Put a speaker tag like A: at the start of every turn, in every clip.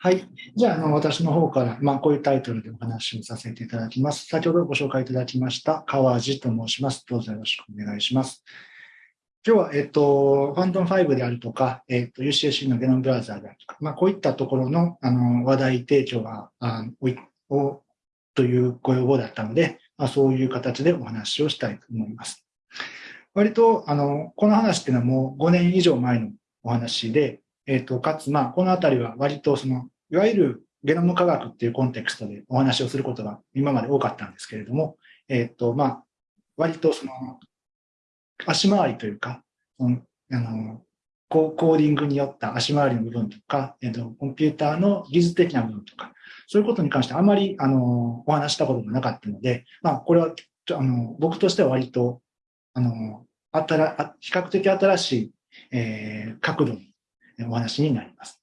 A: はい。じゃあ、あの私の方から、まあ、こういうタイトルでお話をさせていただきます。先ほどご紹介いただきました、川地と申します。どうぞよろしくお願いします。今日は、えっと、ファントム5であるとか、えっと、UCSC のゲノムブラザーであるとか、まあ、こういったところの、あの、話題提供が、あを、というご要望だったので、まあ、そういう形でお話をしたいと思います。割と、あの、この話っていうのはもう5年以上前のお話で、えっ、ー、と、かつ、まあ、このあたりは割とその、いわゆるゲノム科学っていうコンテクストでお話をすることが今まで多かったんですけれども、えっ、ー、と、まあ、割とその、足回りというか、そのあのコーディングによった足回りの部分とか、えっ、ー、と、コンピューターの技術的な部分とか、そういうことに関してあまり、あの、お話したことがなかったので、まあ、これは、あの、僕としては割と、あの、あたら、比較的新しい、えー、角度のお話になります。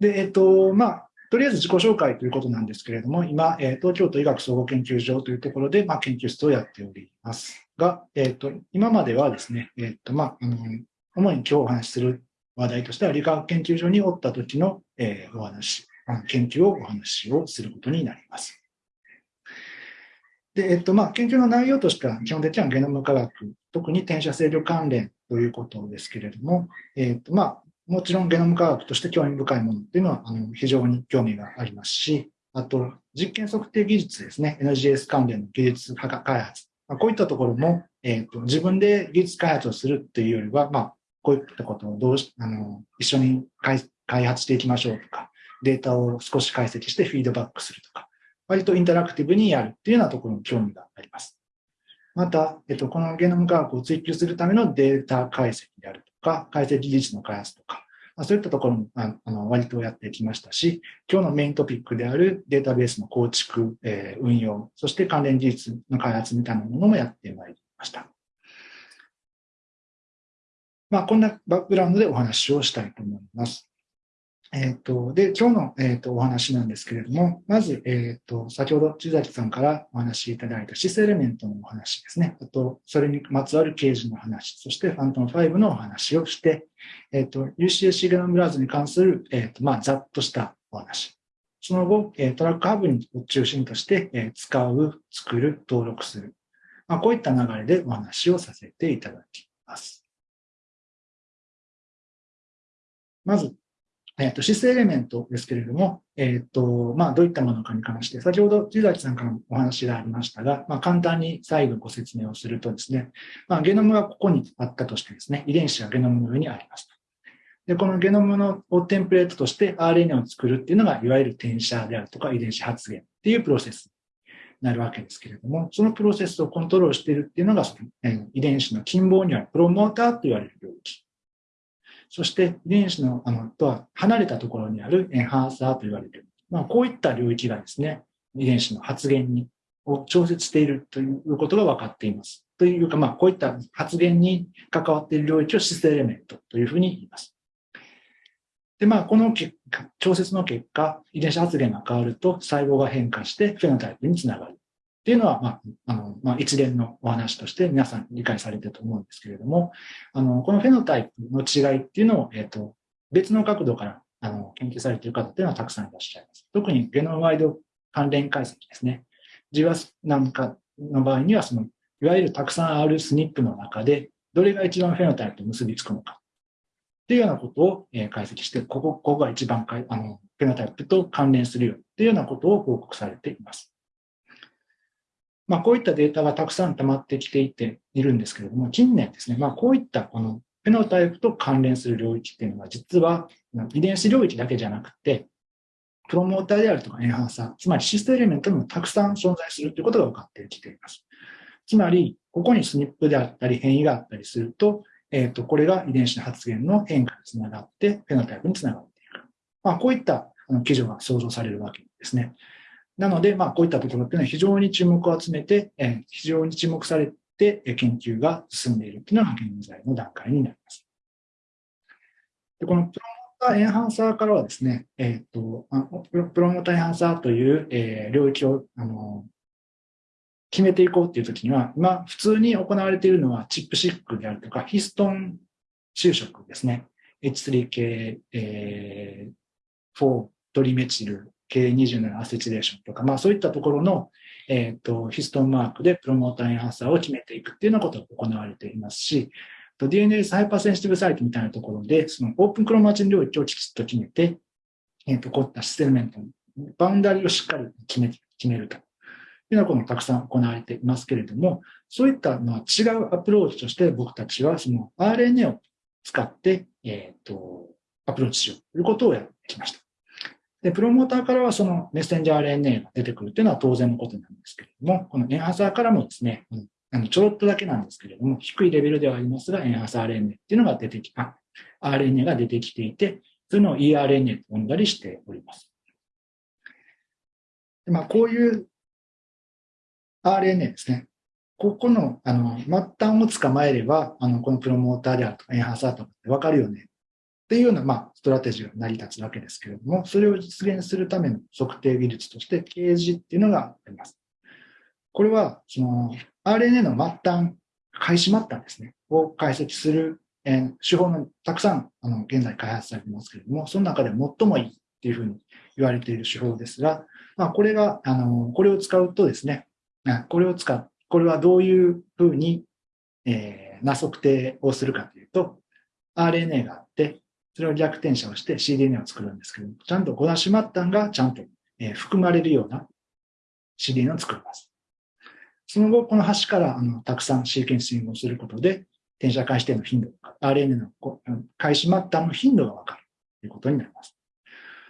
A: で、えっ、と、まあ、とりあえず自己紹介ということなんですけれども、今、えー、東京都医学総合研究所というところで、まあ、研究室をやっておりますが、えっ、と、今まではですね、えっ、と、まあ、の、主に今日お話しする話題としては、理化学研究所におった時の、えー、お話、研究をお話をすることになります。で、えっと、まあ、研究の内容としては、基本的にはゲノム科学、特に転写制御関連ということですけれども、えっと、まあ、もちろんゲノム科学として興味深いものっていうのは、あの、非常に興味がありますし、あと、実験測定技術ですね、NGS 関連の技術開発、まあ、こういったところも、えっと、自分で技術開発をするっていうよりは、まあ、こういったことをどうし、あの、一緒に開発していきましょうとか、データを少し解析してフィードバックするとか、割とインタラクティブにやるっていうようなところに興味があります。また、えっと、このゲノム科学を追求するためのデータ解析であるとか、解析技術の開発とか、そういったところもあの割とやってきましたし、今日のメイントピックであるデータベースの構築、えー、運用、そして関連技術の開発みたいなものもやってまいりました。まあ、こんなバックグラウンドでお話をしたいと思います。えっ、ー、と、で、今日の、えーと、お話なんですけれども、まず、えっ、ー、と、先ほど、千崎さんからお話しいただいたシスエレメントのお話ですね。あと、それにまつわるケージの話、そしてファントム5のお話をして、えっ、と、UCSC グラムブラウズに関する、えっ、と、まあ、ざっとしたお話。その後、えトラックハブを中心として、え使う、作る、登録する。まあ、こういった流れでお話をさせていただきます。まず、えっ、と、シスエレメントですけれども、えっ、と、まあ、どういったものかに関して、先ほど、地崎さんからのお話がありましたが、まあ、簡単に再度ご説明をするとですね、まあ、ゲノムがここにあったとしてですね、遺伝子がゲノムの上にありますで、このゲノムのをテンプレートとして RNA を作るっていうのが、いわゆる転写であるとか遺伝子発現っていうプロセスになるわけですけれども、そのプロセスをコントロールしているっていうのが、その遺伝子の近傍にあるプロモーターと言われる領域。そして遺伝子のあのとは離れたところにあるエンハーサーと言われてる。まあ、こういった領域がですね、遺伝子の発現にを調節しているということが分かっています。というか、まあ、こういった発現に関わっている領域をシステエレメントというふうに言います。で、まあ、この結果、調節の結果、遺伝子発現が変わると細胞が変化してフェノタイプにつながる。っていうのは、まあ、あの、まあ、一連のお話として皆さん理解されてると思うんですけれども、あの、このフェノタイプの違いっていうのを、えっ、ー、と、別の角度から、あの、研究されている方っていうのはたくさんいらっしゃいます。特にゲノムワイド関連解析ですね。ジワスなんかの場合には、その、いわゆるたくさんあるスニップの中で、どれが一番フェノタイプと結びつくのか。っていうようなことを、え解析して、ここ、ここが一番かあのフェノタイプと関連するよっていうようなことを報告されています。まあ、こういったデータがたくさん溜まってきていているんですけれども、近年ですね、まあ、こういったこのフェノタイプと関連する領域っていうのは、実は遺伝子領域だけじゃなくて、プロモーターであるとかエンハンサー、つまりシステムエレメントにもたくさん存在するということが分かってきています。つまり、ここにスニップであったり変異があったりすると、えっ、ー、と、これが遺伝子の発現の変化につながって、フェノタイプにつながっていく。まあ、こういったあの記事が想像されるわけですね。なので、まあ、こういったところっていうのは非常に注目を集めて、え非常に注目されて研究が進んでいるっていうのが現在の段階になります。でこのプロモーターエンハンサーからはですね、えっ、ー、とプロモーターエンハンサーという、え領域をあの決めていこうっていうときには、今、普通に行われているのはチップシックであるとか、ヒストン収縮ですね。H3 系、えー、4トリメチル K27 アセチレーションとか、まあそういったところの、えっ、ー、と、ヒストンマークでプロモーターエンハンサーを決めていくっていうようなことが行われていますし、DNS ハイパーセンシティブサイトみたいなところで、そのオープンクロマチン領域をきちっと決めて、えっ、ー、と、こういったシスエレメントのバウンダリをしっかり決め決めるというようなこともたくさん行われていますけれども、そういったのは違うアプローチとして僕たちはその RNA を使って、えっ、ー、と、アプローチしようということをやってきました。で、プロモーターからはそのメッセンジャー RNA が出てくるというのは当然のことなんですけれども、このエンハサーからもですね、あのちょろっとだけなんですけれども、低いレベルではありますが、エンハサー RNA っていうのが出てきた、RNA が出てきていて、そういうのを eRNA と呼んだりしております。でまあ、こういう RNA ですね。ここの、あの、末端を捕まえれば、あの、このプロモーターであるとか、エンハサーとかってわかるよね。っていうような、まあ、ストラテジーが成り立つわけですけれども、それを実現するための測定技術として、掲示っていうのがあります。これは、その、RNA の末端、開始末端ですね、を解析する、えー、手法のたくさん、あの、現在開発されてますけれども、その中で最もいいっていうふうに言われている手法ですが、まあ、これが、あの、これを使うとですね、これを使う、これはどういうふうに、えー、な測定をするかというと、RNA があって、それを逆転写をして CDNA を作るんですけど、ちゃんとゴナシ末端がちゃんと、え含まれるような CDNA を作ります。その後、この端からあのたくさんシーケンシングをすることで、転写開始点の頻度、RNA の開始末端の頻度がわかるということになります。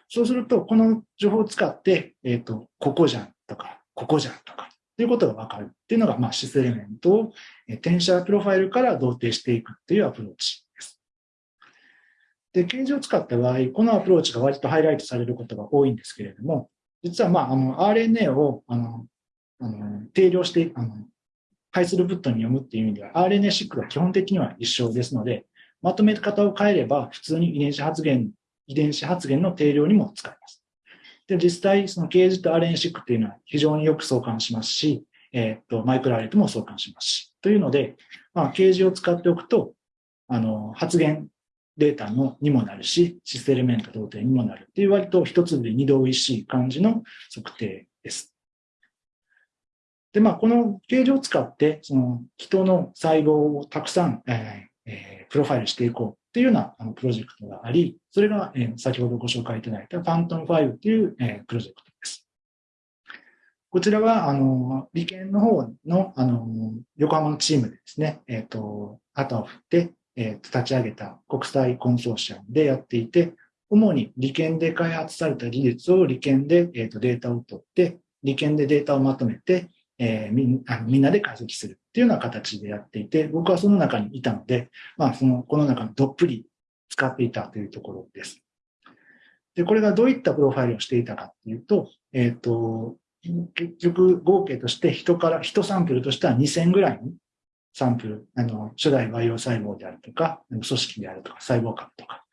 A: そうすると、この情報を使って、えっ、ー、と、ここじゃんとか、ここじゃんとか、ということがわかるっていうのが、まあ、シスエレメントを転写プロファイルから同定していくっていうアプローチで、 CAGE を使った場合、このアプローチが割とハイライトされることが多いんですけれども、実は、まあ、あの、RNA を、あの、あの定量して、あの、ハイスループットに読むっていう意味では、RNA シックは基本的には一緒ですので、まとめ方を変えれば、普通に遺伝子発現、遺伝子発現の定量にも使えます。で、実際、その掲示と RNA シックっていうのは非常によく相関しますし、えっ、と、マイクロアレとも相関しますし、というので、まあ、掲示を使っておくと、あの、発現データのにもなるし、システルメント同定にもなるっていう割と一つで二度美味しい感じの測定です。で、まあ、この形状を使って、その人の細胞をたくさん、えーえー、プロファイルしていこうっていうようなあのプロジェクトがあり、それが、えー、先ほどご紹介いただいたファントム5っていう、えー、プロジェクトです。こちらは、あの、理研の方の、あの、横浜のチームでですね、えっ、ー、と、旗を振って、えー、立ち上げた国際コンソーシアムでやっていて、主に利権で開発された技術を利権で、えーと、データを取って、利権でデータをまとめて、えー、みんあみんなで解析するっていうような形でやっていて、僕はその中にいたので、まあ、その、この中のどっぷり使っていたというところです。で、これがどういったプロファイルをしていたかっていうと、えっ、ー、と、結局合計として人から、人サンプルとしては2000ぐらいのサンプル、あの、初代培養細胞であるとか、組織であるとか、細胞核とか、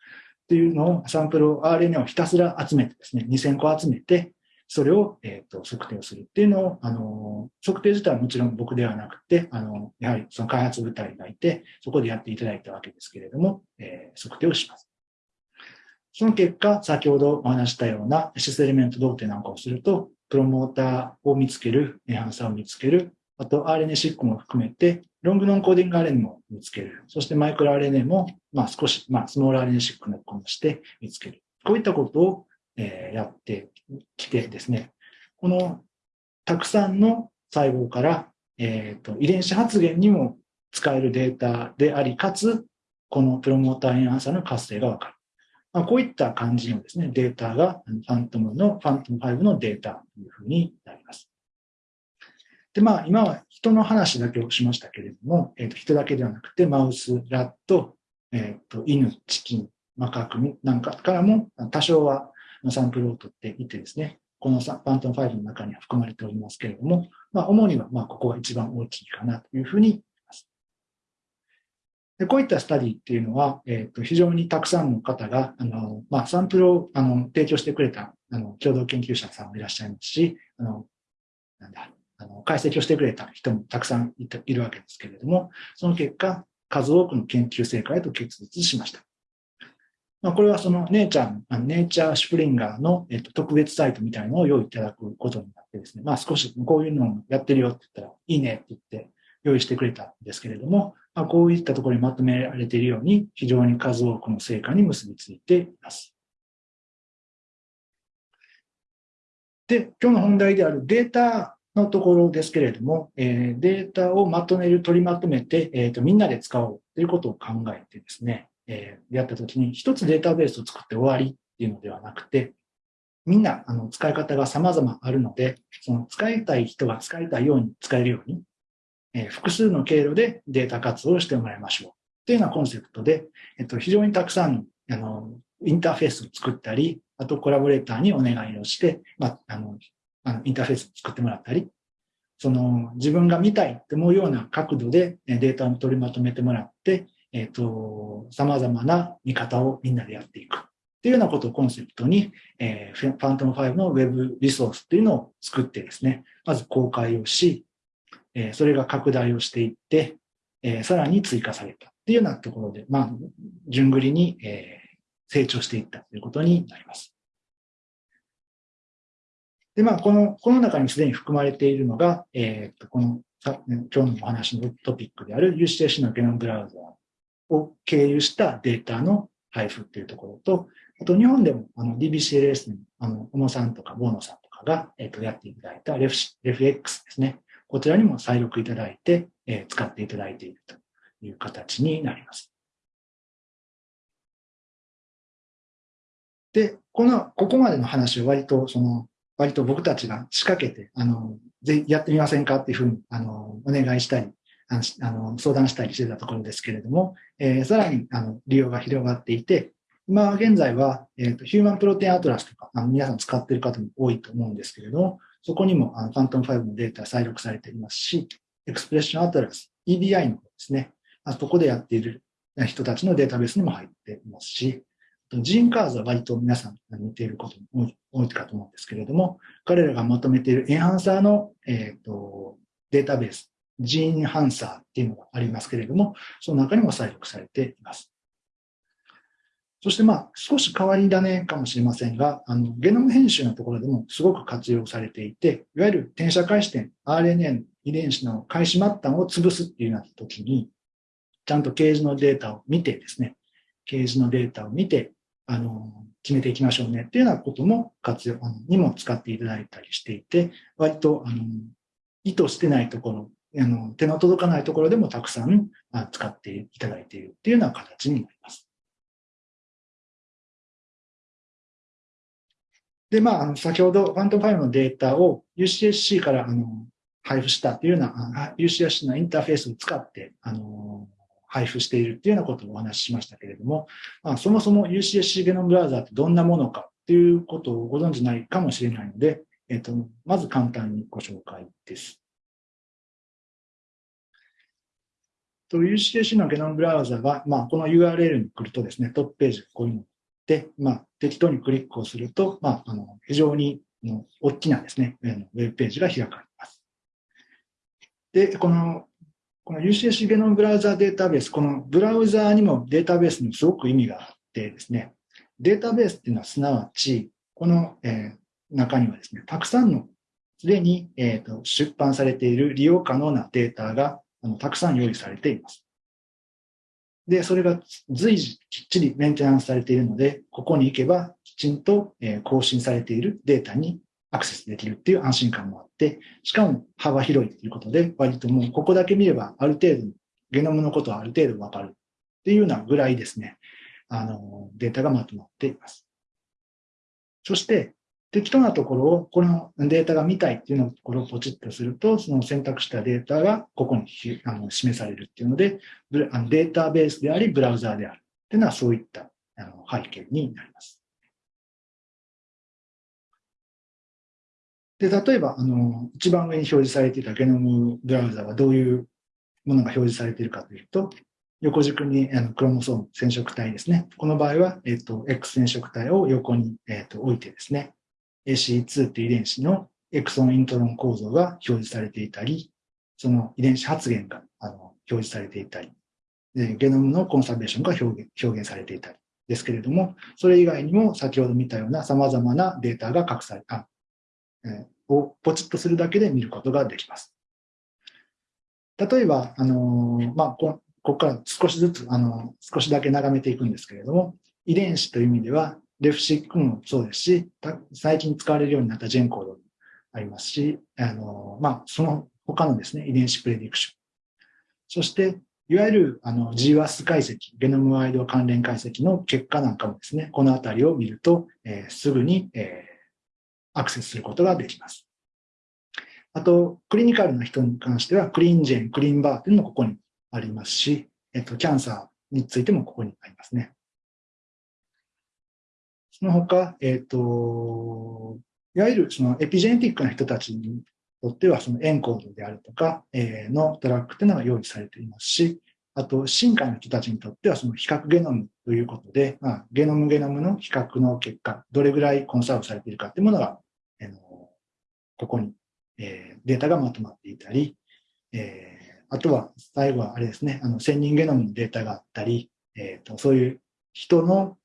A: っていうのを、サンプルを RNA をひたすら集めてですね、2000個集めて、それを、えっ、ー、と、測定をするっていうのを、あの、測定自体はもちろん僕ではなくて、あの、やはりその開発部隊がいて、そこでやっていただいたわけですけれども、えー、測定をします。その結果、先ほどお話したようなシスエレメント同定なんかをすると、プロモーターを見つける、エハンサーを見つける、あと RNA シックも含めて、ロングノンコーディング RNA も見つける。そしてマイクロ RNA も、まあ少し、まあスモール RNA シックのこして見つける。こういったことを、えー、やってきてですね、このたくさんの細胞から、え、ー、と、遺伝子発現にも使えるデータであり、かつ、このプロモーターエンハンサーの活性がわかる。まあ、こういった感じのですね、データが、ファントムの、ファントム5のデータというふうになります。で、まあ、今は人の話だけをしましたけれども、え、ー、と、人だけではなくて、マウス、ラット、えっ、ー、と、犬、チキン、マカクミなんかからも多少はサンプルを取っていてですね、このパントン5の中には含まれておりますけれども、まあ、主には、まあ、ここが一番大きいかなというふうに思います。でこういったスタディっていうのは、えっ、ー、と、非常にたくさんの方が、あの、まあ、サンプルを、あの、提供してくれた、あの、共同研究者さんもいらっしゃいますし、あの、なんだ、あの解析をしてくれた人もたくさんいいるわけですけれども、その結果、数多くの研究成果へと結実しました。まあ、これはそのネイチャー、ネイチャーシュプリンガーの、えっと、特別サイトみたいなのを用意いただくことになってですね、まあ少しこういうのをやってるよって言ったら、いいねって言って用意してくれたんですけれども、まあ、こういったところにまとめられているように、非常に数多くの成果に結びついています。で、今日の本題であるデータのところですけれども、えー、データをまとめる、取りまとめて、えーとみんなで使おうということを考えてですね、えー、やったときに、一つデータベースを作って終わりっていうのではなくて、みんなあの使い方が様々あるので、その使いたい人が使いたいように使えるように、えー、複数の経路でデータ活動をしてもらいましょう。っていうようなコンセプトで、えっと、非常にたくさんあのインターフェースを作ったり、あとコラボレーターにお願いをして、まあ、あの、あのインターフェース作ってもらったり、その自分が見たいって思うような角度でデータを取りまとめてもらって、えっ、ー、と、様々な見方をみんなでやっていく。っていうようなことをコンセプトに、えー、ファントム5の Web リソースっていうのを作ってですね、まず公開をし、えー、それが拡大をしていって、えー、さらに追加されたっていうようなところで、まあ、順繰りに、えー、成長していったということになります。で、まあ、この、この中にすでに含まれているのが、えっ、と、この、今日のお話のトピックである UCC のゲノムブラウザを経由したデータの配布っていうところと、あと日本でもあの DBCLS のあの小野さんとかボーノさんとかが、えっとやっていただいたレフレフ X ですね。こちらにも再録いただいて、え、使っていただいているという形になります。で、この、ここまでの話を割と、その、割と僕たちが仕掛けて、あの、ぜやってみませんかっていうふうに、あの、お願いしたりあの相談したりしてたところですけれども、えー、さらにあの利用が広がっていて、今現在は、えーと、 Human Protein Atlas とかあの皆さん使っている方も多いと思うんですけれども、そこにもあの FANTOM5のデータ採録されていますし、 Expression Atlas、 EBI の方ですね、あそこでやっている人たちのデータベースにも入っていますし、 GeneCards は割と皆さん見ていることも多いかと思うんですけれども、彼らがまとめているエンハンサーの、えーとデータベース GeneHancer っていうのがありますけれども、その中にも採録されています。そしてまあ少し変わり種かもしれませんが、あのゲノム編集のところでもすごく活用されていて、いわゆる転写開始点、RNA 遺伝子の開始末端を潰すっていうような時に、ちゃんとケージのデータを見てですね、ケージのデータを見て、あの、決めていきましょうねっていうようなことも活用、にも使っていただいたりしていて、割と、あの、意図してないところあの手の届かないところでもたくさん使っていただいているっていうような形になります。で、まあ、あの先ほどファントム5のデータを UCSC からあの配布したというような、UCSC のインターフェースを使ってあの配布しているというようなことをお話ししましたけれども、まあ、そもそも UCSC ゲノムブラウザーってどんなものかということをご存じないかもしれないので、えっと、まず簡単にご紹介です。と UCSC のゲノムブラウザは、まあ、この URL に来るとですね、トップページがこういうので、まあ、適当にクリックをすると、まあ、あの非常にの大きなですね、ウェブページが開かれます。で、このこの UCC ゲノムブラウザーデータベース、このブラウザーにもデータベースにもすごく意味があってですね、データベースっていうのはすなわち、この、えー、中にはですね、たくさんのすでに、えーと出版されている利用可能なデータがあのたくさん用意されています。で、それが随時きっちりメンテナンスされているので、ここに行けばきちんと更新されているデータにアクセスできるっていう安心感もあって、しかも幅広いということで、割ともうここだけ見ればある程度、ゲノムのことはある程度わかるっていうようなぐらいですね、あの、データがまとまっています。そして、適当なところを、このデータが見たいっていうのところをポチッとすると、その選択したデータがここにあの示されるっていうので、データベースであり、ブラウザーであるっていうのはそういったあの背景になります。で、例えば、あの、一番上に表示されていたゲノムブラウザはどういうものが表示されているかというと、横軸にあのクロモソーム染色体ですね。この場合は、えっと、X 染色体を横に、えっと、置いてですね、AC2 っていう遺伝子のエクソンイントロン構造が表示されていたり、その遺伝子発現があの表示されていたり、ゲノムのコンサベーションが表現表現されていたりですけれども、それ以外にも先ほど見たような様々なデータが隠された、をポチッとするだけで見ることができます。例えば、あの、まあ、ここから少しずつ、あの、少しだけ眺めていくんですけれども、遺伝子という意味では、レフシックもそうですし、最近使われるようになったジェンコードもありますし、あのまあ、その他のですね、遺伝子プレディクション。そして、いわゆるあの GWAS 解析、ゲノムワイド関連解析の結果なんかもですね、このあたりを見ると、えー、すぐに、えー、アクセスすることができます。あと、クリニカルな人に関しては、クリーンジェン、クリーンバーっていうのもここにありますし、えっと、キャンサーについてもここにありますね。その他、えっと、いわゆるそのエピジェネティックな人たちにとっては、そのエンコードであるとか、えー、のトラックというのが用意されていますし、あと、進化の人たちにとっては、その比較ゲノムということで、まあ、ゲノムゲノムの比較の結果、どれぐらいコンサーブされているかというものが、ここに、えー、データがまとまっていたり、えー、あとは、最後はあれですね、あの、1000人ゲノムのデータがあったり、えーと、そういう人の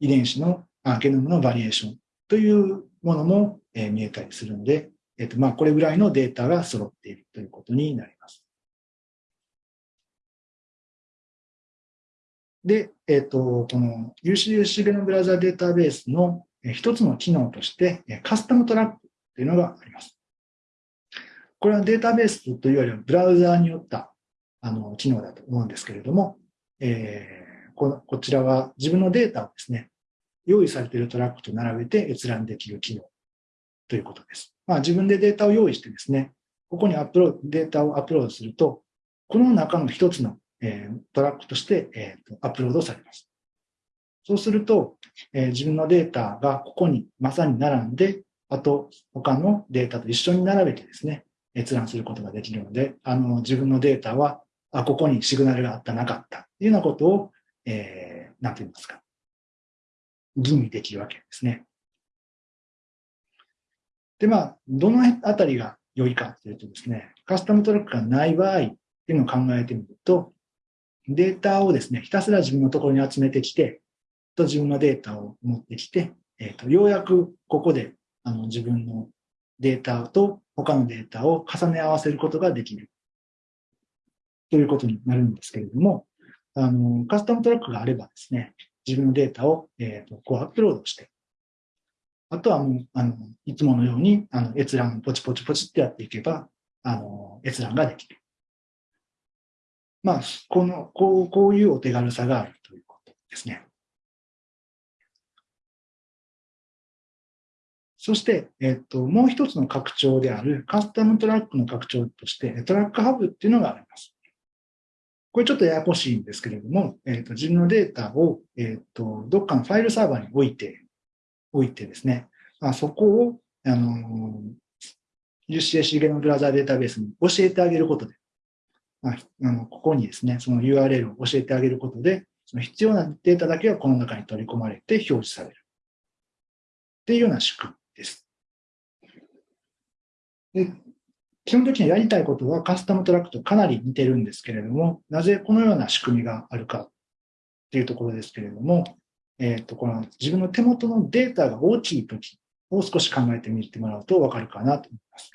A: 遺伝子のあゲノムのバリエーションというものも、えー、見えたりするので、えっ、と、まあ、これぐらいのデータが揃っているということになります。で、えっ、と、この UCUC ゲノムブラウザデータベースの一つの機能として、カスタムトラックというのがあります。これはデータベースというよりはブラウザーによったあの機能だと思うんですけれども、えー、ここちらは自分のデータをですね、用意されているトラックと並べて閲覧できる機能ということです。まあ、自分でデータを用意してですね、ここにアップロード、データをアップロードすると、この中の一つの、えー、トラックとして、えーと、アップロードされます。そうすると、えー、自分のデータがここにまさに並んで、あと他のデータと一緒に並べてですね、閲覧することができるので、あの自分のデータは、あ、ここにシグナルがあった、なかったというようなことを、えー、なんて言いますか、吟味できるわけですね。で、まあ、どのあたりが良いかというとですね、カスタムトラックがない場合っていうのを考えてみると、データをですね、ひたすら自分のところに集めてきて、と自分のデータを持ってきて、えっ、ー、と、ようやくここであの自分のデータと他のデータを重ね合わせることができるということになるんですけれども、あの、カスタムトラックがあればですね、自分のデータを、えーとこうアップロードして、あとはもう、あの、いつものように、あの、閲覧ポチポチポチってやっていけば、あの、閲覧ができる。まあ、この、こう、こういうお手軽さがあるということですね。そして、えっと、もう一つの拡張であるカスタムトラックの拡張として、トラックハブっていうのがあります。これちょっとややこしいんですけれども、えっと、自分のデータを、えっと、どっかのファイルサーバーに置いて、おいてですね、あ、そこを、あの、UCSC ゲノブラザーデータベースに教えてあげることで、あ、あのここにですね、その URL を教えてあげることで、その必要なデータだけがこの中に取り込まれて表示される。っていうような仕組みで。基本的にやりたいことはカスタムトラックとかなり似てるんですけれども、なぜこのような仕組みがあるかっていうところですけれども、えっ、ー、と、この自分の手元のデータが大きいときを少し考えてみてもらうとわかるかなと思います。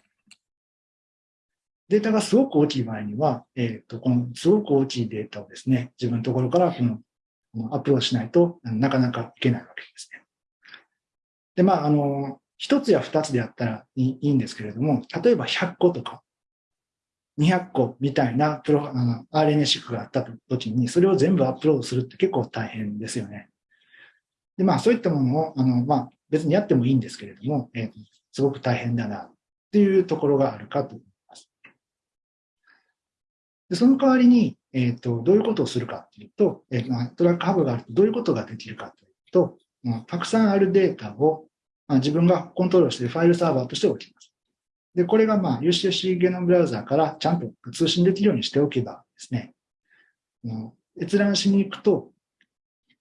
A: データがすごく大きい場合には、えっ、ー、と、このすごく大きいデータをですね、自分のところからこのアップロードしないとなかなかいけないわけですね。で、まあ、あの、一つや二つでやったらいいんですけれども、例えば100個とか200個みたいなプロあの RNA シックがあった時に、それを全部アップロードするって結構大変ですよね。で、まあ、そういったものを、あの、まあ、別にやってもいいんですけれども、えー、すごく大変だな、っていうところがあるかと思います。で、その代わりに、えっ、ー、と、どういうことをするかっていうと、えー、トラックハブがあるとどういうことができるかというと、たくさんあるデータを、まあ、自分がコントロールしているファイルサーバーとして置きます。で、これがまあ UCC ゲノムブラウザーからちゃんと通信できるようにしておけばですね、閲覧しに行くと、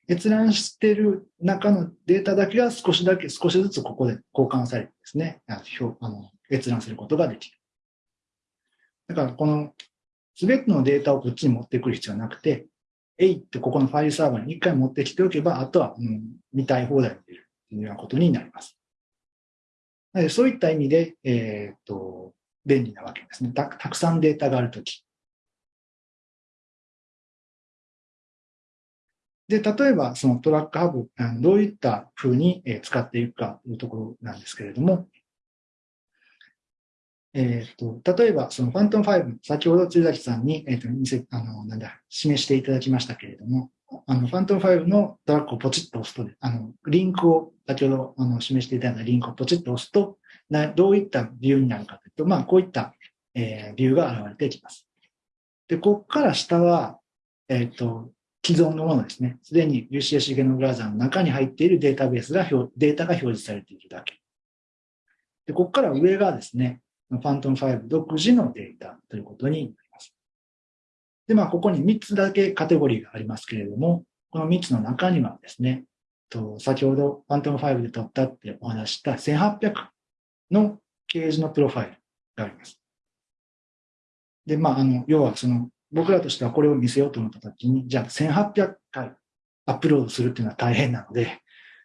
A: 閲覧している中のデータだけが少しだけ、少しずつここで交換されてですね、あの閲覧することができる。だからこの全てのデータをこっちに持ってくる必要はなくて、えいってここのファイルサーバーに一回持ってきておけば、あとは、うん、見たい放題できるというようなことになります。そういった意味で、えっ、と、便利なわけですね。たくさんデータがあるとき。で、例えばそのトラックハブ、どういったふうに使っていくかというところなんですけれども、えっ、ー、と、例えば、そのファントム5、先ほど鶴崎さんに、えっ、ー、と、見せ、あの、なんだ、示していただきましたけれども、あの、ファントム5のトラックをポチッと押すと、あの、リンクを、先ほど、あの、示していただいたリンクをポチッと押すと、どういったビューになるかというと、まあ、こういった、えー、ビューが現れてきます。で、ここから下は、えっ、ー、と、既存のものですね。すでに UCS ゲノブラウザーの中に入っているデータベースが、データが表示されているだけ。で、ここから上がですね、ファントム5独自のデータということになります。で、まあ、ここに3つだけカテゴリーがありますけれども、この3つの中にはですね、と先ほどファントム5で撮ったってお話した1800の掲示のプロファイルがあります。で、まあ、あの、要はその、僕らとしてはこれを見せようと思ったときに、じゃあ1800回アップロードするっていうのは大変なので、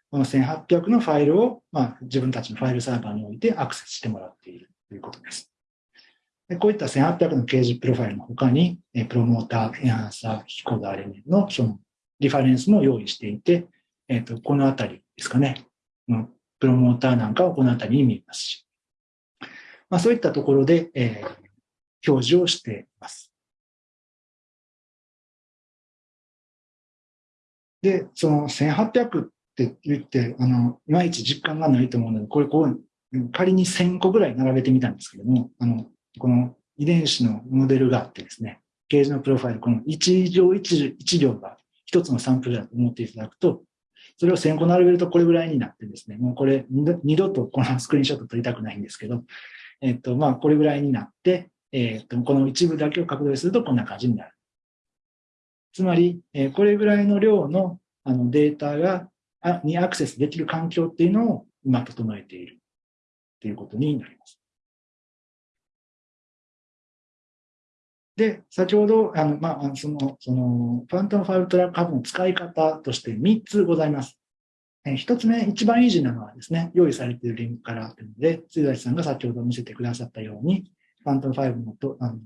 A: この1800のファイルを、まあ、自分たちのファイルサーバーに置いてアクセスしてもらっている。ということです。こういった1800の掲示プロファイルの他に、プロモーター、エンハンサー、キコーダーレメンのそのリファレンスも用意していて、えっ、ー、と、このあたりですかね。プロモーターなんかはこのあたりに見えますし。まあ、そういったところで、えー、表示をしています。で、その1800って言って、あの、いまいち実感がないと思うので、これこう仮に1000個ぐらい並べてみたんですけども、あの、この遺伝子のモデルがあってですね、ゲージのプロファイル、この1行 1, 1行が一つのサンプルだと思っていただくと、それを1000個並べるとこれぐらいになってですね、もうこれ二度とこのスクリーンショット撮りたくないんですけど、えっと、まあ、これぐらいになって、えっと、この一部だけを拡大するとこんな感じになる。つまり、えこれぐらいの量のあのデータが、にアクセスできる環境っていうのを今整えている。ということになります。で、先ほど、あの、まあ、その、その、ファントムファイルトラックハブの使い方として3つございます。え1つ目、一番イージーなのはですね、用意されているリンクからというので、辻崎さんが先ほど見せてくださったように、 FANTOM5のとあの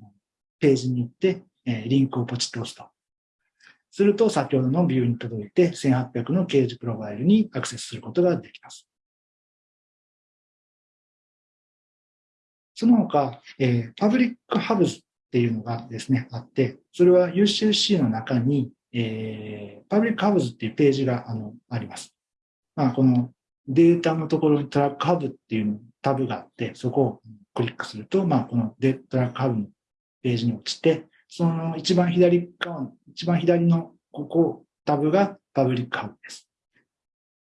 A: ページに行って、えリンクをポチッと押すと。すると、先ほどのビューに届いて、1800の CAGE プロファイルにアクセスすることができます。その他、えー、パブリックハブズっていうのがですね、あって、それは UCSC の中に、えー、パブリックハブズっていうページがあのあります。まあ、このデータのところにトラックハブっていうタブがあって、そこをクリックすると、まあ、このデトラックハブのページに落ちて、その一番左側、一番左のここ、タブがパブリックハブです。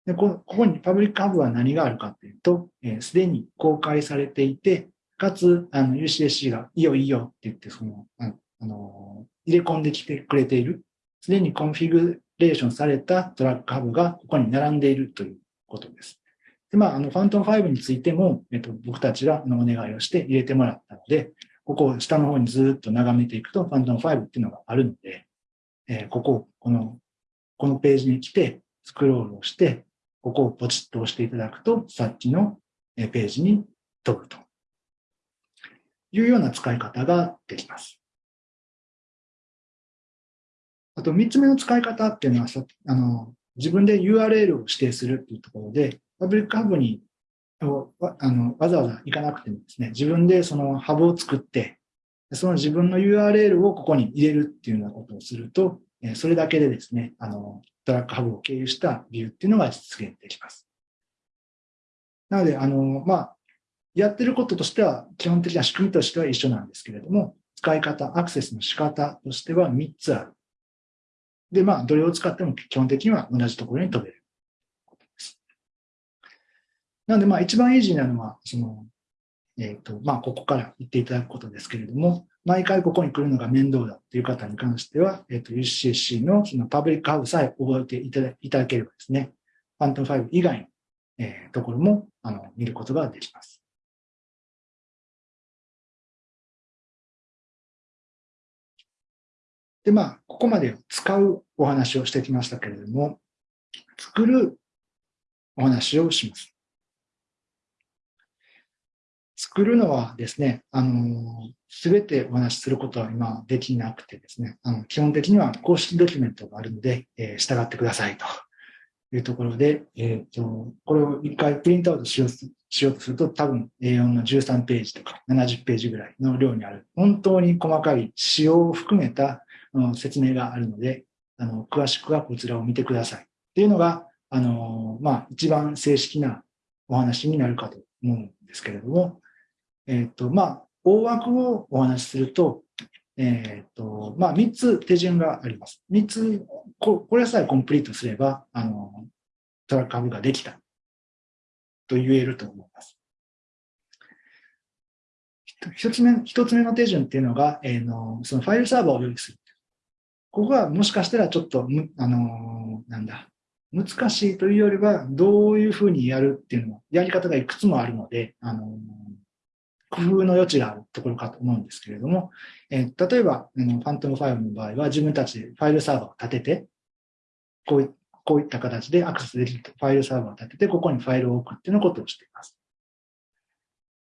A: でここにパブリックハブは何があるかというと、す、えー、で、に公開されていて、かつ、あの、UCSC がいいよいいよって言って、その、あの、入れ込んできてくれている、すでにコンフィグレーションされたトラックハブがここに並んでいるということです。で、まあ、あの、 FANTOM5 についても、えっと、僕たちがのお願いをして入れてもらったので、ここを下の方にずっと眺めていくと、 FANTOM5 っていうのがあるので、えー、ここ、この、このページに来て、スクロールをして、ここをポチッと押していただくと、さっきのページに飛ぶと。いうような使い方ができます。あと、三つ目の使い方っていうのは、あの自分で URL を指定するっていうところで、パブリックハブにあのわざわざ行かなくてもですね、自分でそのハブを作って、その自分の URL をここに入れるっていうようなことをすると、それだけでですね、あの、トラックハブを経由したビューっていうのが実現できます。なので、あの、まあ、やってることとしては、基本的な仕組みとしては一緒なんですけれども、使い方、アクセスの仕方としては3つある。で、まあ、どれを使っても基本的には同じところに飛べるです。なので、まあ、一番イージーなのは、その、えっ、ー、と、まあ、ここから言っていただくことですけれども、毎回ここに来るのが面倒だという方に関しては、えっ、ー、と、UCC のそのパブリックハブさえ覚えていただいただければですね、ファントム5以外の、えー、ところも、あの、見ることができます。で、まあ、ここまで使うお話をしてきましたけれども、作るお話をします。作るのはですね、あの、すべてお話しすることは今できなくてですね、あの基本的には公式ドキュメントがあるので、えー、従ってくださいというところで、えっ、ー、と、これを一回プリントアウトしようしようとすると、多分 A4 の13ページとか70ページぐらいの量にある、本当に細かい仕様を含めた、説明があるので、あの、詳しくはこちらを見てください。っていうのが、あの、まあ、一番正式なお話になるかと思うんですけれども、えっ、ー、と、まあ、大枠をお話しすると、えっ、ー、と、まあ、3つ手順があります。3つ、これさえコンプリートすれば、あの、トラックハブができたと言えると思います。一つ目、一つ目の手順っていうのが、えー、の、そのファイルサーバーを用意する。ここはもしかしたらちょっと、あの、なんだ、難しいというよりは、どういうふうにやるっていうのも、やり方がいくつもあるので、あの、工夫の余地があるところかと思うんですけれども、えー、例えば、あの、ファントムファイルの場合は自分たちでファイルサーバーを立てて、こういこういった形でアクセスできるファイルサーバーを立てて、ここにファイルを置くっていうようなことをしています。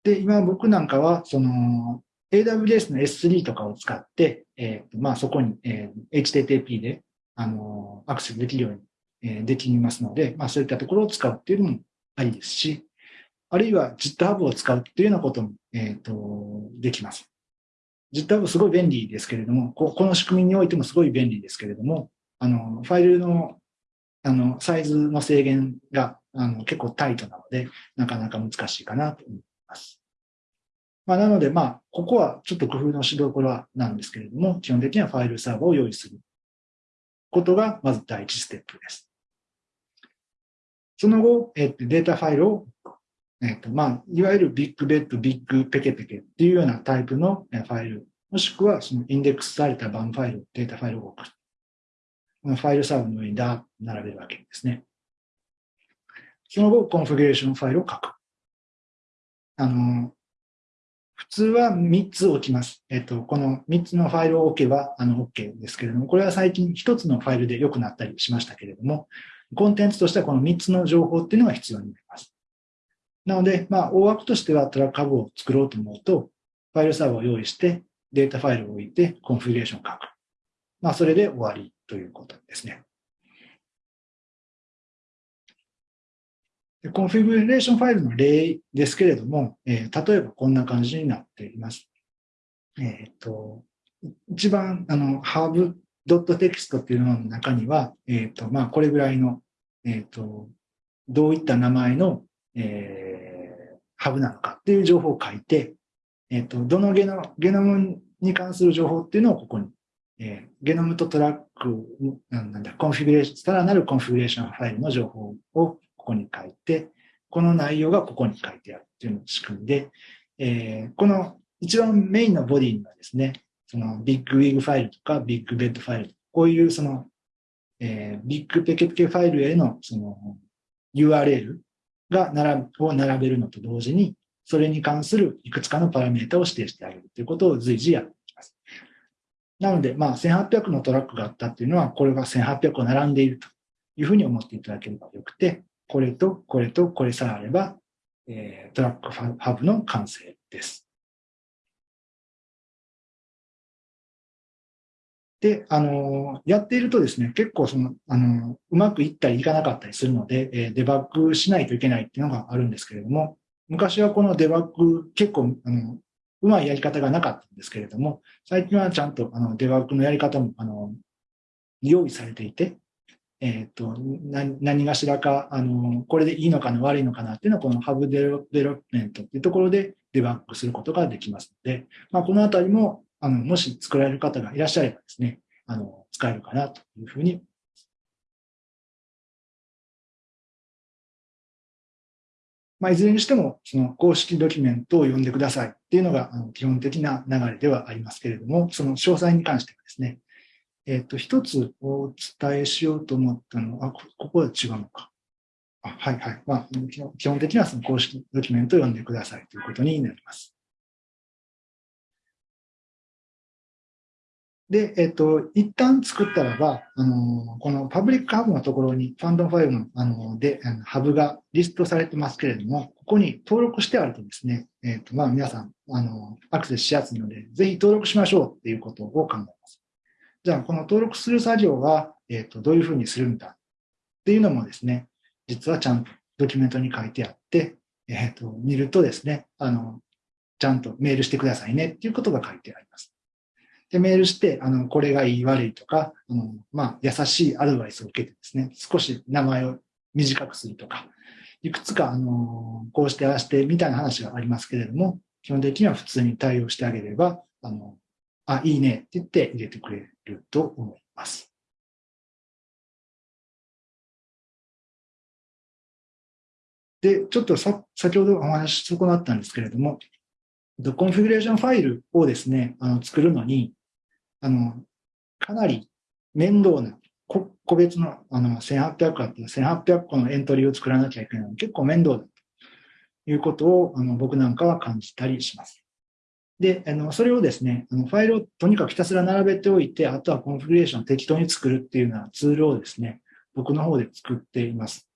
A: で、今僕なんかは、その、AWS の S3 とかを使って、えー、まあそこに、えー、HTTP で、あの、アクセスできるように、えー、できますので、まあそういったところを使うっていうのもありですし、あるいは GitHub を使うっていうようなことも、えっ、と、できます。GitHub すごい便利ですけれどもこ、この仕組みにおいてもすごい便利ですけれども、あの、ファイルの、あの、サイズの制限が、あの、結構タイトなので、なかなか難しいかなと思います。まあ、なので、まあ、ここはちょっと工夫のしどころなんですけれども、基本的にはファイルサーバーを用意することが、まず第一ステップです。その後、えっと、データファイルをえっ、と、まあ、いわゆる bigBed、ビッグペケペケっていうようなタイプのファイル、もしくはそのインデックスされた BAM ファイル、データファイルを置く。このファイルサーバーの上にダーッと並べるわけですね。その後、コンフィギュレーションファイルを書く。あの、普通は3つ置きます。えっと、この3つのファイルを置けば、あの、OK ですけれども、これは最近1つのファイルで良くなったりしましたけれども、コンテンツとしてはこの3つの情報っていうのが必要になります。なので、まあ、大枠としてはトラックハブを作ろうと思うと、ファイルサーバーを用意して、データファイルを置いて、コンフィギュレーションを書く。まあ、それで終わりということですね。コンフィギュレーションファイルの例ですけれども、えー、例えばこんな感じになっています。えっ、ー、と、一番、あの、 hub.txt っていうのの中には、えっ、ー、と、まあ、これぐらいの、えっ、と、どういった名前の、えハブなのかっていう情報を書いて、えっ、と、どのゲノゲノムに関する情報っていうのをここに、えー、ゲノムとトラック、なんだ、コンフィギュレーション、さらなるコンフィギュレーションファイルの情報をここに書いて、この内容がここに書いてあるっていうのを仕組みで、えー、この一番メインのボディにはですね、その bigWig ファイルとか bigBed ファイル、こういうその、えー、ビッグペケペケファイルへのその URL が並を並べるのと同時に、それに関するいくつかのパラメータを指定してあげるということを随時やっています。なので、まあ、1800のトラックがあったっていうのは、これが1800を並んでいるというふうに思っていただければよくて、これとこれとこれさえあれば、えー、トラックハブの完成です。で、あの、やっているとですね、結構その、あの、うまくいったりいかなかったりするので、えデバッグしないといけないっていうのがあるんですけれども、昔はこのデバッグ結構、あの、うまいやり方がなかったんですけれども、最近はちゃんとあのデバッグのやり方も、あの、用意されていて、えっ、ー、と、何がしらか、あの、これでいいのかな、悪いのかなっていうのは、このハブデベロップメントっていうところでデバッグすることができますので、まあ、このあたりも、あの、もし作られる方がいらっしゃればですね、あの、使えるかなというふうに。まあ、いずれにしても、その公式ドキュメントを読んでくださいっていうのが基本的な流れではありますけれども、その詳細に関してはですね、えっ、ー、と、一つお伝えしようと思ったのは、ここは違うのか。あはいはい。まあ、基本的にはその公式ドキュメントを読んでくださいということになります。で、えっと、一旦作ったらば、あの、このパブリックハブのところに、ファンドン5の、あの、で、あのハブがリストされてますけれども、ここに登録してあるとですね、えっと、まあ、皆さん、あの、アクセスしやすいので、ぜひ登録しましょうっていうことを考えます。じゃあ、この登録する作業は、えっと、どういうふうにするんだっていうのもですね、実はちゃんとドキュメントに書いてあって、えっと、見るとですね、あの、ちゃんとメールしてくださいねっていうことが書いてあります。で、メールして、あの、これがいい悪いとか、あの、まあ、優しいアドバイスを受けてですね、少し名前を短くするとか、いくつか、あの、こうしてああしてみたいな話がありますけれども、基本的には普通に対応してあげれば、あの、あ、いいねって言って入れてくれると思います。で、ちょっとさ先ほどお話し損なったんですけれども、コンフィギュレーションファイルをですね、あの作るのに、あの、かなり面倒な、個別のあの1800個あって1800個のエントリーを作らなきゃいけないの結構面倒だということをあの僕なんかは感じたりします。で、あのそれをですね、あのファイルをとにかくひたすら並べておいて、あとはコンフィギュレーションを適当に作るっていうようなツールをですね、僕の方で作っています。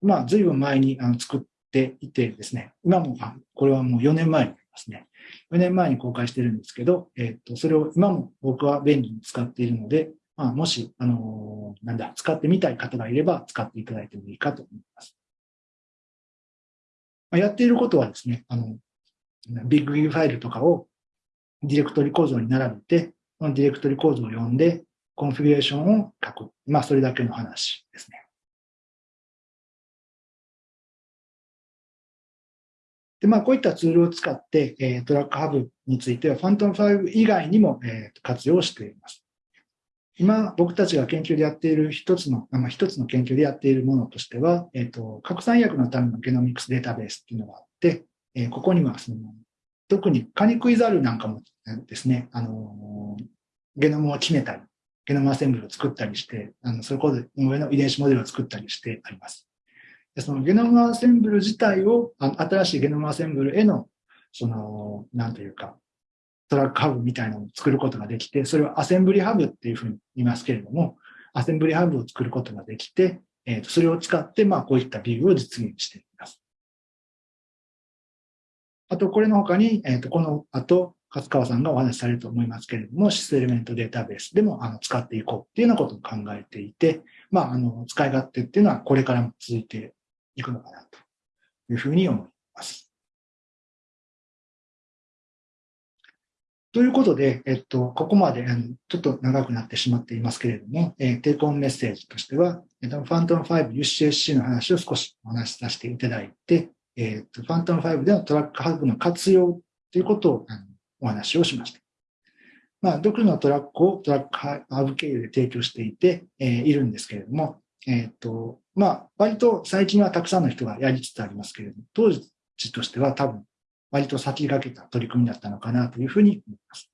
A: まあ、随分前にあの作っていてですね、今も、あこれはもう4年前になりますね。4年前に公開してるんですけど、えっ、と、それを今も僕は便利に使っているので、まあ、もし、あのー、なんだ、使ってみたい方がいれば使っていただいてもいいかと思います。まあ、やっていることはですね、あの、ビッグギグファイルとかをディレクトリ構造に並べて、このディレクトリ構造を読んで、コンフィギュレーションを書く。まあ、それだけの話ですね。で、まあ、こういったツールを使って、えー、トラックハブについては、ファントム5以外にも、えー、活用しています。今、僕たちが研究でやっている一つの、まあ、一つの研究でやっているものとしては、えっ、ー、と、拡散薬のためのゲノミクスデータベースっていうのがあって、えー、ここには、その、特にカニクイザルなんかもですね、あの、ゲノムを決めたり、ゲノムアセンブルを作ったりして、あの、それこそ上の遺伝子モデルを作ったりしてあります。でそのゲノムアセンブル自体を、あ新しいゲノムアセンブルへの、その、なんというか、トラックハブみたいなのを作ることができて、それをアセンブリハブっていうふうに言いますけれども、アセンブリハブを作ることができて、えー、とそれを使って、まあ、こういったビューを実現して。あと、これの他に、えー、とこの後、勝川さんがお話しされると思いますけれども、シスエレメントデータベースでもあの使っていこうっていうようなことを考えていて、まあ、あの、使い勝手っていうのはこれからも続いていくのかなというふうに思います。ということで、えっと、ここまでちょっと長くなってしまっていますけれども、えー、テイクオンメッセージとしては、えっと、ファントム5 UCSC の話を少しお話しさせていただいて、えっと、ファントム5でのトラックハブの活用ということをお話をしました。まあ、独自のトラックをトラックハブ経由で提供していて、えー、いるんですけれども、えっ、と、まあ、割と最近はたくさんの人がやりつつありますけれども、当時としては多分、割と先駆けた取り組みだったのかなというふうに思います。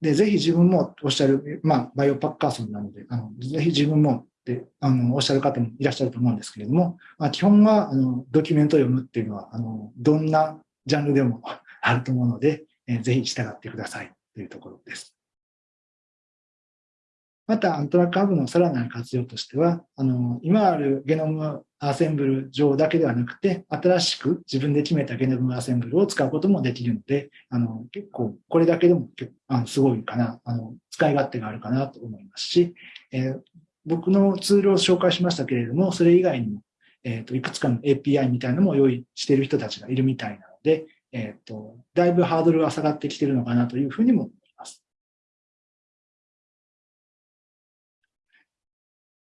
A: で、ぜひ自分もおっしゃる、まあ、バイオパッカーソンなので、あのぜひ自分もってあのおっしゃる方もいらっしゃると思うんですけれども、まあ、基本はあのドキュメントを読むっていうのは、あのどんなジャンルでも あると思うので、えー、ぜひ従ってくださいというところです。また、アントラックハブのさらなる活用としては、あの、今あるゲノムアセンブル上だけではなくて、新しく自分で決めたゲノムアセンブルを使うこともできるので、あの、結構、これだけでも結構あのすごいかな、あの、使い勝手があるかなと思いますし、えー、僕のツールを紹介しましたけれども、それ以外にも、えっ、ー、と、いくつかの API みたいなのも用意している人たちがいるみたいなので、えっ、ー、と、だいぶハードルが下がってきているのかなというふうにも思います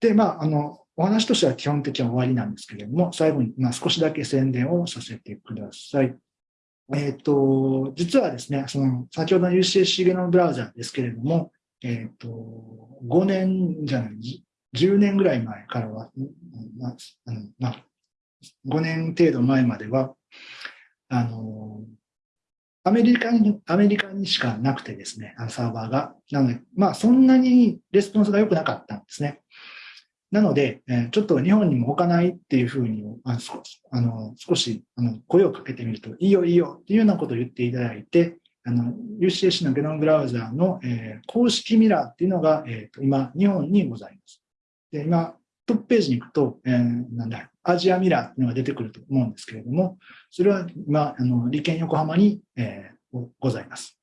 A: で、まあ、あの、お話としては基本的には終わりなんですけれども、最後に、まあ、少しだけ宣伝をさせてください。えっ、ー、と、実はですね、その、先ほどの UCSC ゲノムブラウザーですけれども、えっ、ー、と、5年じゃない、10年ぐらい前からは、ま、5年程度前までは、あの、アメリカに、アメリカにしかなくてですね、サーバーが。なので、まあ、そんなにレスポンスが良くなかったんですね。なので、ちょっと日本にも置かないっていうふうに、ああの少しあの声をかけてみると、いいよいいよっていうようなことを言っていただいて、UCAC のゲノムブラウザーの、えー、公式ミラーっていうのが、えー、今、日本にございます。で今、トップページに行くと、えー、なんだ、アジアミラーっていうのが出てくると思うんですけれども、それは今、あの理研横浜に、えー、ございます。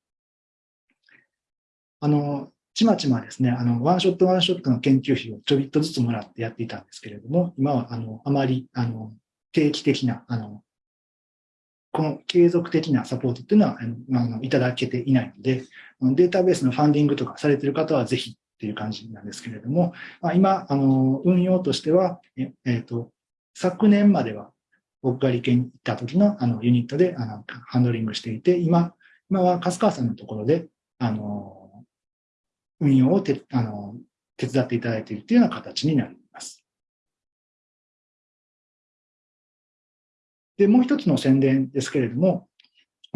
A: あの、ちまちまですね、あの、ワンショットワンショットの研究費をちょびっとずつもらってやっていたんですけれども、今は、あの、あまり、あの、定期的な、あの、この継続的なサポートっていうのは、あの、いただけていないので、データベースのファンディングとかされている方はぜひっていう感じなんですけれども、まあ、今、あの、運用としては、えっ、ー、と、昨年までは僕が理研に行った時のあのユニットであのハンドリングしていて、今、今は粕川さんのところで、あの、運用をてあの手伝っていただいているというような形になります。で、もう一つの宣伝ですけれども、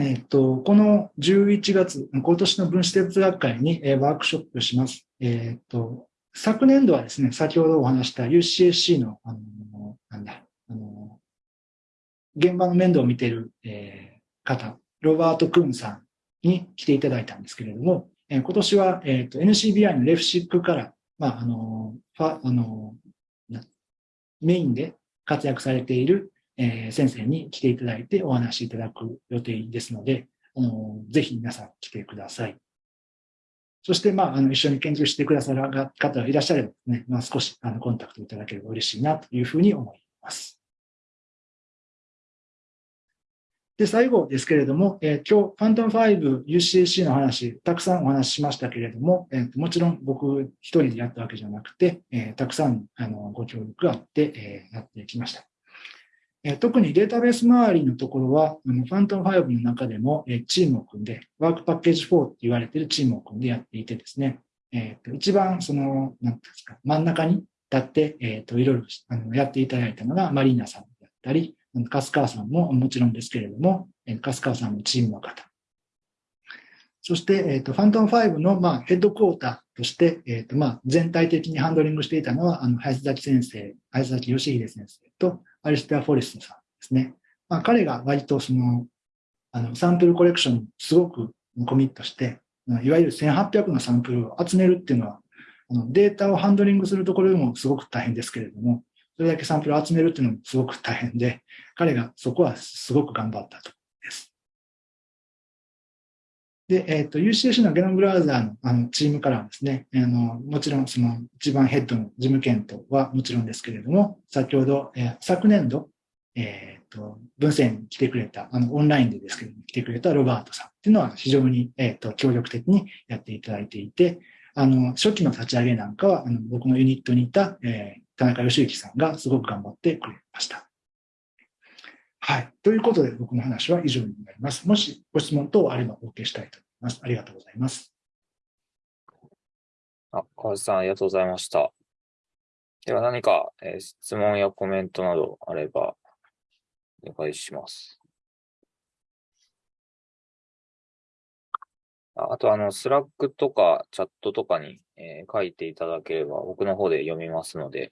A: えっと、この11月、今年の分子哲学会に、えワークショップします。えっと、昨年度はですね、先ほどお話した UCSC の、あの、なんだ、あの、現場の面倒を見ている、え、方、ロバート・クーンさんに来ていただいたんですけれども、え、今年は、えーと、NCBI のレフシックから、まあ、あの、ファあのメインで活躍されている、えー、先生に来ていただいてお話しいただく予定ですので、あのぜひ皆さん来てください。そして、まあ、あの一緒に研究してくださる方がいらっしゃればね、まあ、少しあのコンタクトいただければ嬉しいなというふうに思います。で、最後ですけれども、えー、今日、ファントム5 UCC の話、たくさんお話ししましたけれども、えー、もちろん僕一人でやったわけじゃなくて、えー、たくさんあのご協力があって、えやってきました。え特にデータベース周りのところは、あのファントム5の中でも、えチームを組んで、ワークパッケージ4って言われているチームを組んでやっていてですね、えー、と一番その、なんですか、真ん中に立って、えっ、と、いろいろあのやっていただいたのがマリーナさんだったり、粕川さんももちろんですけれども、粕川さんのチームの方。そして、えっ、と、ファントム5の、まあ、ヘッドクォーターとして、えっ、と、まあ、全体的にハンドリングしていたのは、あの、林崎先生、林崎義秀先生と、アリステア・フォレストさんですね。まあ、彼が割とその、あの、サンプルコレクションにすごくコミットして、いわゆる1800のサンプルを集めるっていうのは、あのデータをハンドリングするところでもすごく大変ですけれども、それだけサンプルを集めるっていうのもすごく大変で、彼がそこはすごく頑張ったとで。えっ、ー、と、UCC のゲノムブラウザーのあのチームからはですね、あの、もちろんその一番ヘッドの事務検討はもちろんですけれども、先ほど、えー、昨年度、えっ、ー、と、文献に来てくれた、あの、オンラインでですけど、来てくれたロバートさんっていうのは非常に、えっ、と、協力的にやっていただいていて、あの、初期の立ち上げなんかは、あの僕のユニットにいた、えー、田中義之さんがすごく頑張ってくれました。はい。ということで、僕の話は以上になります。もしご質問等あればお受けしたいと思います。ありがとうございます。
B: あ、川内さん、ありがとうございました。では何か、えー、質問やコメントなどあれば、お願いします。あと、あの、スラックとかチャットとかに、えー、書いていただければ、僕の方で読みますので、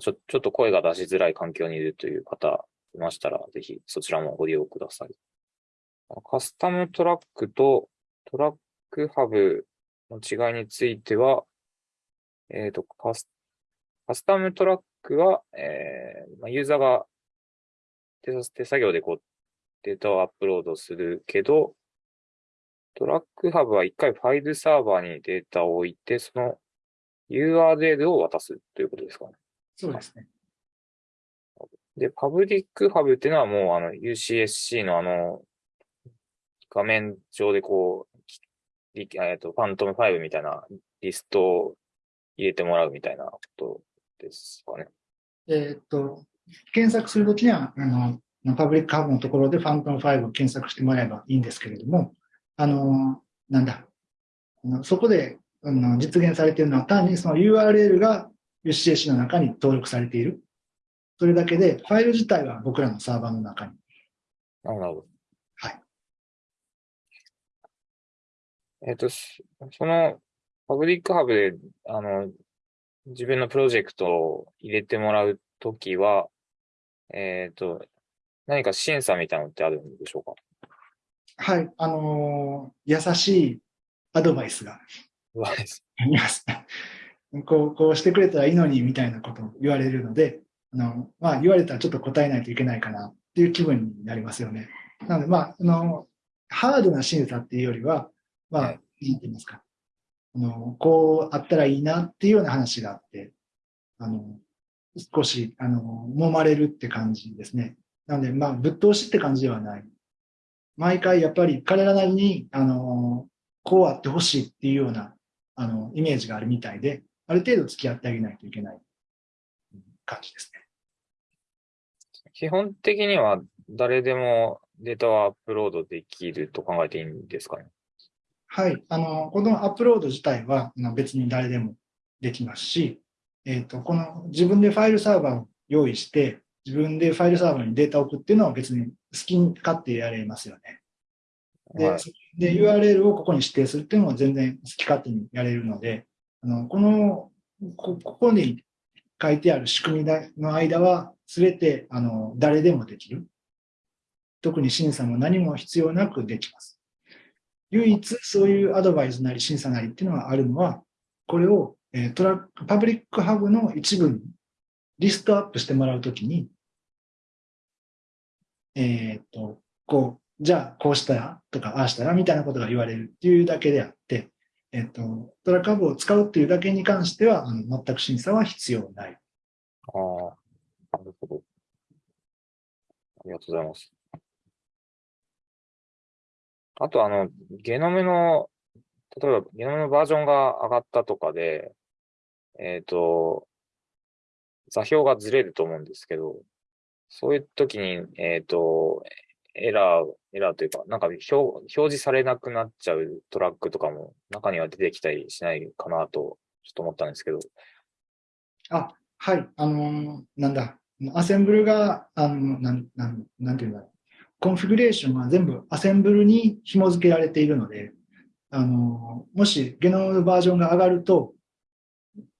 B: ちょちょっと声が出しづらい環境にいるという方いましたら、ぜひそちらもご利用ください。カスタムトラックとトラックハブの違いについては、えっ、ー、とカス、カスタムトラックは、えーまあ、ユーザーが手手作業でこうデータをアップロードするけど、トラックハブは一回ファイルサーバーにデータを置いて、その URL を渡すということですかね。
A: そうですね。
B: で、パブリックハブっていうのはもうあの UCSC のあの画面上でこう、えっと、ファントム5みたいなリストを入れてもらうみたいなことですかね。
A: えっと、検索するときには、あの、パブリックハブのところでファントム5を検索してもらえばいいんですけれども、あの、なんだ、そこであの実現されているのは単にその URL が UCAC の中に登録されている。それだけで、ファイル自体は僕らのサーバーの中に。
B: なるほど。
A: はい。
B: えっ、と、そのパブリックハブで、あの、自分のプロジェクトを入れてもらうときは、えっ、と、何か審査みたいなのってあるんでしょうか？
A: はい、あのー優しいアドバイスがあります。こう、こうしてくれたらいいのにみたいなことを言われるので、あの、まあ言われたらちょっと答えないといけないかなっていう気分になりますよね。なので、まあ、あの、ハードな審査っていうよりは、まあ、
B: は
A: ないんてますか。あの、こうあったらいいなっていうような話があって、あの、少し、あの、揉まれるって感じですね。なので、まあ、ぶっ通しって感じではない。毎回やっぱり彼らなりに、あの、こうあってほしいっていうような、あの、イメージがあるみたいで、ある程度付き合ってあげないといけない感じですね。
B: 基本的には誰でもデータをアップロードできると考えていいんですかね？
A: はい。あの、このアップロード自体は別に誰でもできますし、えっ、と、この自分でファイルサーバーを用意して、自分でファイルサーバーにデータを送っていうのは別に好きに勝手やれますよね。で、
B: はい
A: で URL をここに指定するっていうのは全然好き勝手にやれるので、あの、この、こここに書いてある仕組みの間は、すべて、あの、誰でもできる。特に審査も何も必要なくできます。唯一そういうアドバイスなり審査なりっていうのがあるのは、これを、えートラック、パブリックハブの一部にリストアップしてもらうときに、えーっと、こう、じゃあこうしたらとかああしたらみたいなことが言われるっていうだけであって、えっと、トラックハブを使うっていうだけに関しては、あの全く審査は必要ない。
B: ああ、なるほど。ありがとうございます。あと、あの、ゲノムの、例えばゲノムのバージョンが上がったとかで、えっ、と、座標がずれると思うんですけど、そういう時に、えっ、と、エラー、エラーというか、なんか表表示されなくなっちゃうトラックとかも中には出てきたりしないかなと、ちょっと思ったんですけど。
A: あ、はい、あのーなんだ、アセンブルが、あの、なん、なん、なんていうんだろう。コンフィグレーションが全部アセンブルに紐付けられているので、あのーもしゲノムバージョンが上がると、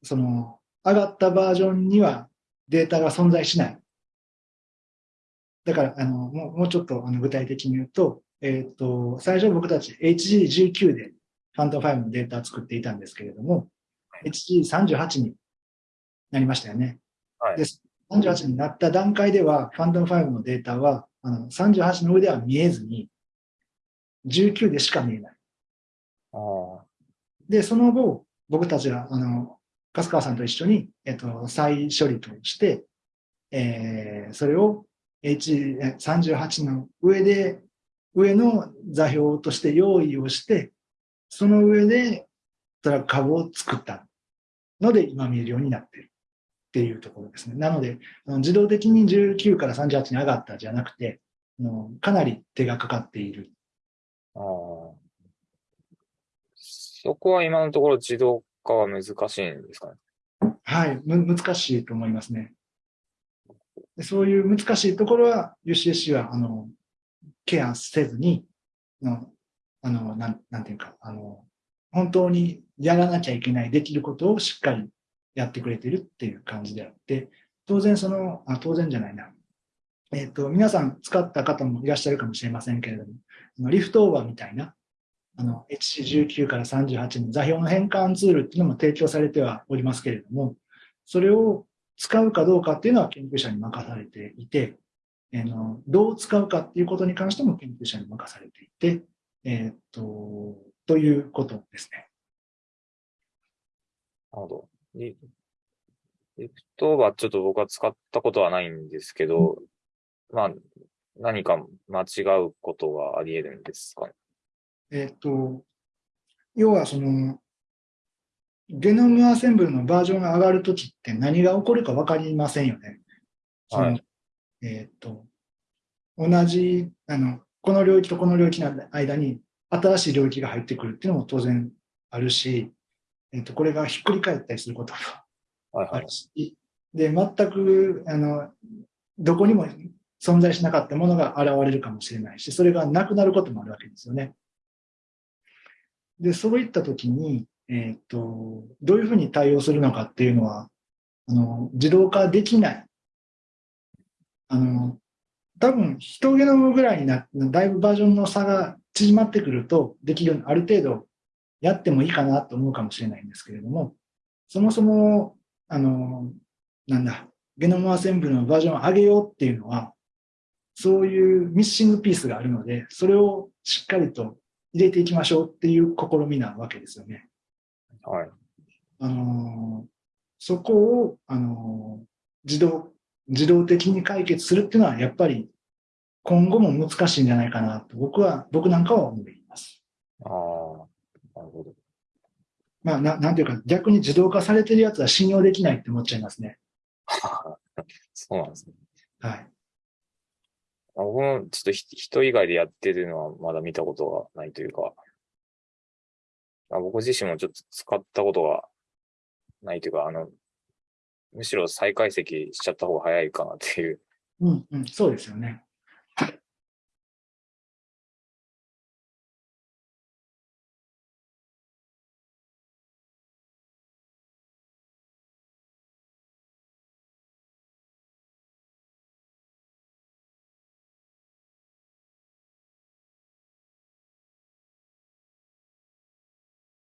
A: その、上がったバージョンにはデータが存在しない。だから、あの、もうもうちょっとあの具体的に言うと、えっ、と、最初僕たち HG19 でファント5のデータを作っていたんですけれども、HG38 になりましたよね。
B: はい
A: で38になった段階では、ファントム5のデータは、あの38の上では見えずに、19でしか見えない。
B: ああ、
A: で、その後、僕たちは、あの、粕川さんと一緒に、えっと、再処理として、えー、それを H38 の上で、上の座標として用意をして、その上でトラック株を作ったので、今見えるようになっているっていうところですね。なので、自動的に19から38に上がったじゃなくて、かなり手がかかっている。
B: ああ。そこは今のところ自動化は難しいんですかね？
A: はい、む難しいと思いますね。そういう難しいところは UCSC はあのケアせずに、のあのなんなんていうかあの、本当にやらなきゃいけない、できることをしっかりやってくれてるっていう感じであって、当然その、あ当然じゃないな。えっ、と、皆さん使った方もいらっしゃるかもしれませんけれども、あのリフトオーバーみたいな、あの、HC19 から38の座標の変換ツールっていうのも提供されてはおりますけれども、それを使うかどうかっていうのは研究者に任されていて、あのどう使うかっていうことに関しても研究者に任されていて、えーっと、ということですね。
B: なるほど。リリフトオーバーちょっと僕は使ったことはないんですけど、まあ、何か間違うことがあり得るんですかね？
A: えーっと、要はその、ゲノムアセンブルのバージョンが上がるときって何が起こるか分かりませんよね。
B: はい
A: えーっと、同じ、あの、この領域とこの領域の間に新しい領域が入ってくるっていうのも当然あるし、えーっと、これがひっくり返ったりすることも
B: はいはい
A: ある。し、で、全く、あの、どこにも存在しなかったものが現れるかもしれないし、それがなくなることもあるわけですよね。で、そういったときに、えっ、と、どういうふうに対応するのかっていうのは、あの、自動化できない。あの、多分、一ゲノムぐらいになだいぶバージョンの差が縮まってくると、できるようにある程度やってもいいかなと思うかもしれないんですけれども、そもそも、あの、なんだ、ゲノムアセンブルのバージョンを上げようっていうのは、そういうミッシングピースがあるので、それをしっかりと入れていきましょうっていう試みなわけですよね。
B: はい。
A: あのそこを、あの自動、自動的に解決するっていうのは、やっぱり今後も難しいんじゃないかなと、僕は、僕なんかは思います。
B: ああ、なるほど。
A: まあ、ななんていうか、逆に自動化されてるやつは信用できないって思っちゃいますね。
B: そうなんですね。
A: はい。
B: あ僕もちょっとひ人以外でやってるのはまだ見たことがないというか、あ僕自身もちょっと使ったことがないというか、あの、むしろ再解析しちゃった方が早いかなっていう。
A: うん、うん、そうですよね。